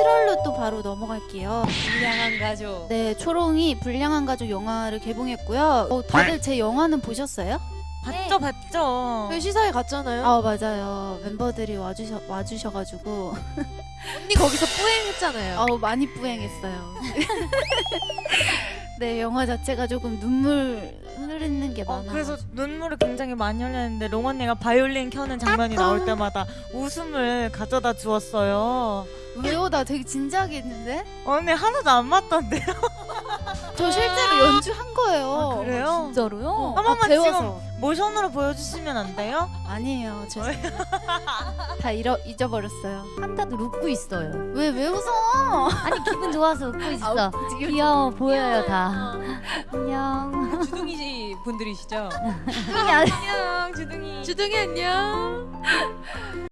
7월로 또 바로 넘어갈게요. 불량한 가족. 네, 초롱이 불량한 가족 영화를 개봉했고요. 어, 다들 제 영화는 보셨어요? 봤죠, 봤죠. 저희 시사회 갔잖아요. 아 맞아요. 멤버들이 와주셔 와주셔가지고 언니 거기서 뿌행했잖아요. 아우 많이 뿌행했어요. 네, 영화 자체가 조금 눈물 흐르는 게 어, 많아. 그래서 눈물을 굉장히 많이 흘렸는데 롱 언니가 바이올린 켜는 장면이 나올 때마다 웃음을 가져다 주었어요. 왜요? 나 되게 진지하게 했는데? 언니 하나도 안 맞던데요? 저 실제로 연주한 거예요. 아, 그래요? 진짜로요? 어, 한 번만 배워서. 모션으로 보여주시면 안 돼요? 아니에요. 죄송해요. 다 잃어, 잊어버렸어요. 한타도 웃고 있어요. 왜, 왜 웃어? 아니 기분 좋아서 웃고 있어. 아우, 귀여워 보여요 다. 안녕. 주둥이 분들이시죠? 아니. 안녕 주둥이. 주둥이 안녕.